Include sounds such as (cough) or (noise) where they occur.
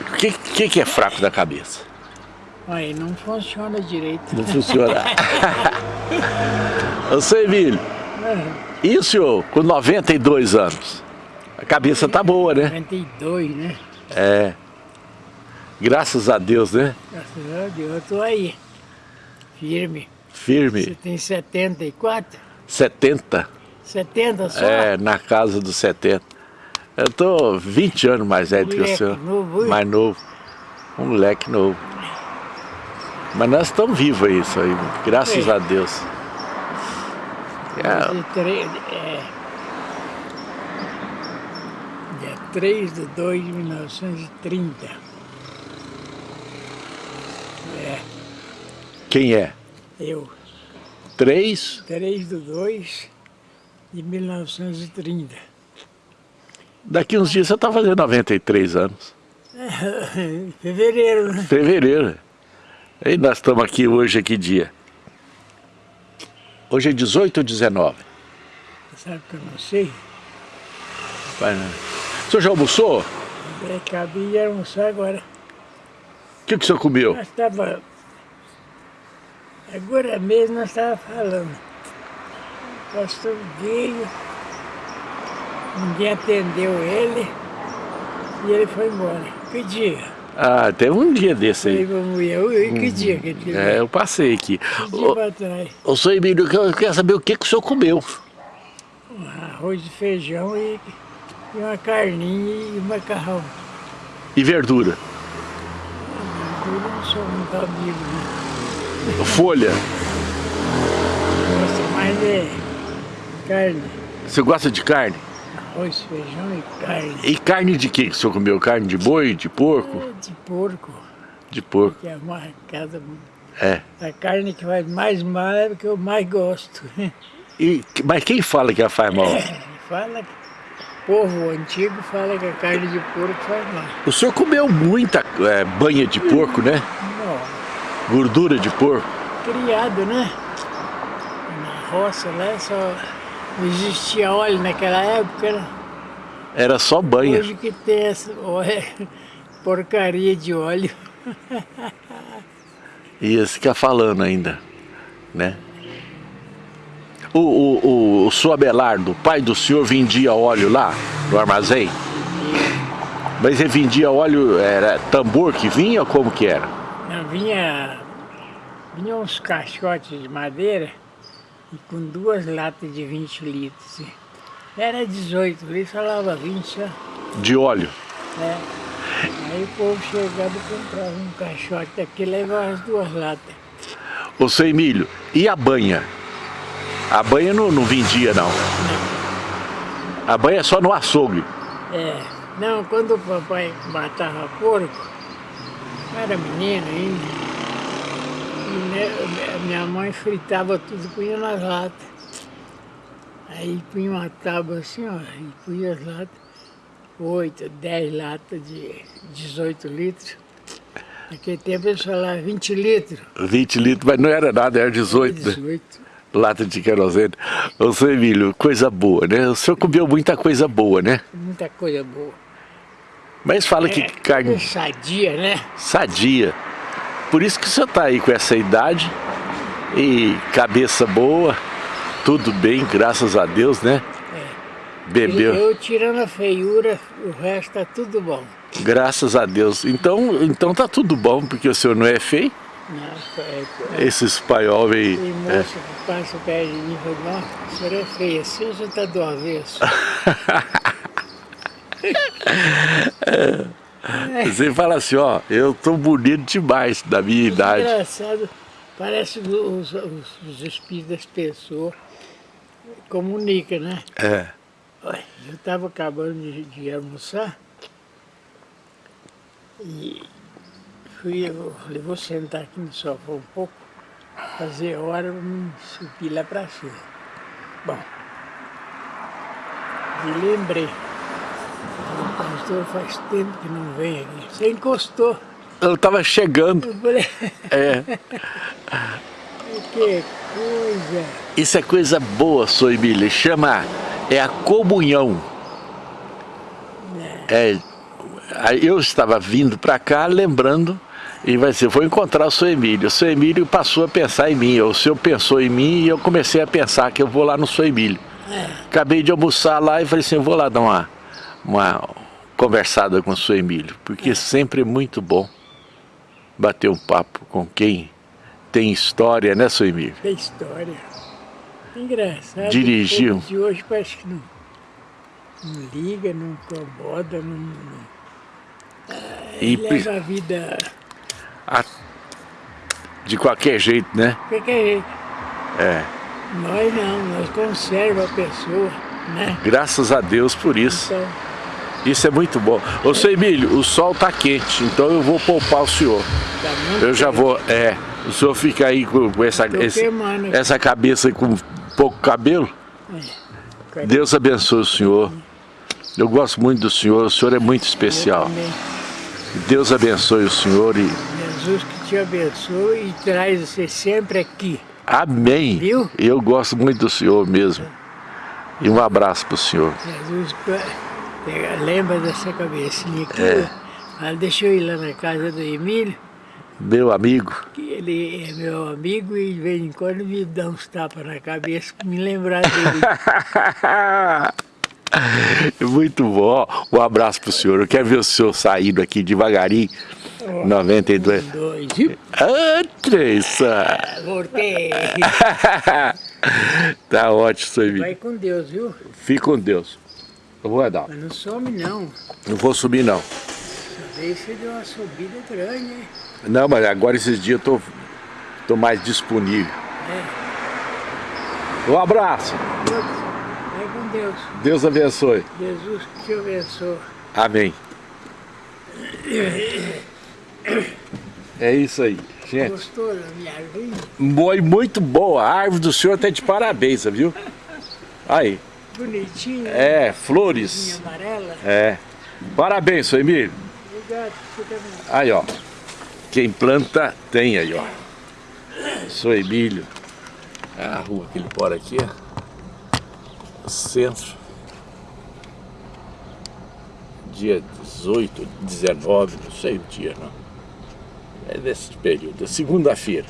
O que, que, que é fraco da cabeça? Aí não funciona direito. Não funciona. (laughs) Ô, seu Emílio, e o senhor, com 92 anos? A cabeça tá boa, né? 92, né? É. Graças a Deus, né? Graças a Deus, eu tô aí. Firme. Firme. Você tem 74? 70. 70 só? É, na casa dos 70. Eu tô 20 anos mais velho que o senhor. Novo, mais novo. Um moleque novo. Mas nós estamos vivos aí, isso aí. Graças É. a Deus. É, De tre- é, dia 3 de 2 de 1930. É, quem é? eu. Três? 3 de 2 de 1930. Daqui uns dias você está fazendo 93 anos. (laughs) Fevereiro, né? Fevereiro. E nós estamos aqui hoje, que dia? Hoje é 18 ou 19? Sabe que eu não sei? Vai, né? O senhor já almoçou? É, cabia almoçar agora. O que, que o senhor comeu? Nós estava. Agora mesmo nós estávamos falando. Pastor veio, ninguém atendeu ele e ele foi embora. Que dia? Ah, teve um dia desse aí. mulher, "Ui, que dia que ele É, eu passei aqui. Que dia Ô, pra trás? ô, senhor Emílio, eu quero saber o que, que o senhor comeu. Arroz e feijão e, e uma carninha e macarrão. E verdura? Eu não sou muito amigo, né? Folha. Gosto mais é carne. Você gosta de carne? Arroz, feijão e carne. E carne de que o senhor comeu? Carne de boi, de porco? De porco, De porco. que é uma casa. É. A carne que faz mais mal é a que eu mais gosto. E, mas quem fala que ela faz mal? Fala que o povo antigo fala que a carne de porco faz mal. O senhor comeu muita é, banha de porco, né? Não, Gordura de porco. criado, né? Na roça lá só não existia óleo naquela época, né? Era só banha. Hoje que tem essa (laughs) porcaria de óleo. (laughs) Ia ficar falando ainda, né? O, o, o, o senhor Abelardo, pai do senhor, vendia óleo lá no armazém? Mas ele vendia óleo, era tambor que vinha ou como que era? Não, vinha, vinha uns caixotes de madeira e com duas latas de 20 litros. Era 18 litros, falava 20 só. De óleo. né? Aí o povo chegava e comprava um caixote daqui e levava as duas latas. Ô, seu Emílio, e a banha? A banha não, não vendia, não. A banha é só no açougue. É, não, quando o papai matava porco, eu era menino ainda, e né, a minha mãe fritava tudo, punha nas latas. Aí punha uma tábua assim, ó, e punha as latas, oito, dez latas de 18 litros. Naquele tempo eles falavam 20 litros. 20 litros, mas não era nada, era 18, né? 18. Lata de querosene. Ô, seu Emílio, coisa boa, né? O senhor comeu muita coisa boa, né? Muita coisa boa. Mas fala que É, carne tudo sadia, né? sadia. Por isso que o senhor tá aí com essa idade e cabeça boa, tudo bem, graças a Deus, né? Bebeu, Eu tirando a feiura, o resto tá tudo bom. graças a Deus. Então, então tá tudo bom, porque o senhor não é feio. Nossa, é, é, Esse espanhol aí. tem é. moça que passa perto de mim e fala, nossa, a senhora é feia, assim você tá do avesso. (laughs) (laughs) Você fala assim, ó, eu tô bonito demais da minha idade. Engraçado, parece que os, os, os espíritos das pessoas comunicam, né? É. Eu estava acabando de, de almoçar e fui, eu falei, vou sentar aqui no sofá um pouco, fazer hora para me subir lá para cima. Bom, me lembrei, pastor faz tempo que não vem aqui. Você encostou. Eu tava chegando. Eu falei, É. (laughs) que coisa. Isso é coisa boa, sou Emília. Chama, é a comunhão. É, Aí eu estava vindo para cá lembrando e vai ser, vou encontrar o seu Emílio. O seu Emílio passou a pensar em mim, o senhor pensou em mim e eu comecei a pensar que eu vou lá no seu Emílio. É. Acabei de almoçar lá e falei assim, eu vou lá dar uma, uma conversada com o seu Emílio, porque é. sempre é muito bom bater um papo com quem tem história, né, seu Emílio? Tem história. Engraçado. Dirigiu. De hoje parece que não, não liga, não incomoda, não, não e leva a vida... A, de qualquer jeito, né? De qualquer jeito. É. Nós não, nós conserva a pessoa, né? Graças a Deus por isso. Então, isso é muito bom. Ô, seu Emílio, o sol tá quente, então eu vou poupar o senhor. Tá eu já vou, é, o senhor fica aí com essa, esse, essa cabeça com pouco cabelo. É. Deus abençoe o senhor. Eu gosto muito do senhor, o senhor é muito especial. Deus abençoe o senhor e... Jesus que te abençoe e traz você sempre aqui. Amém. Viu? Eu gosto muito do senhor mesmo. E um abraço para o senhor. Jesus, lembra dessa cabecinha aqui? É. deixa eu ir lá na casa do Emílio. Meu amigo. Ele é meu amigo e de vez em quando me dá uns tapas na cabeça para me lembrar dele. (laughs) Muito bom. Um abraço pro senhor. Eu quero ver o senhor saindo aqui devagarinho. Oh, 92. Um, dois. Andressa! Voltei. (laughs) tá ótimo, senhor Vai com Deus, viu? Fique com Deus. Eu vou dar. Mas não some, não. Não vou subir, não. Você deu uma subida grande, hein? Não, mas agora esses dias eu tô, tô mais disponível. É. Um abraço. Vai com Deus. Deus abençoe. Jesus que te abençoe. Amém. É isso aí, gente. Gostou da minha árvore? Foi muito boa. A árvore do senhor tá de parabéns, viu? Aí. Bonitinho. É, flores. amarela. É. Parabéns, seu Emílio. Obrigado, você também. Aí, ó. Quem planta, tem aí, ó. Sou Emílio. É a rua que ele mora aqui, ó. Centro. Dia 18, 19, não sei o dia, não. É desse período, segunda-feira.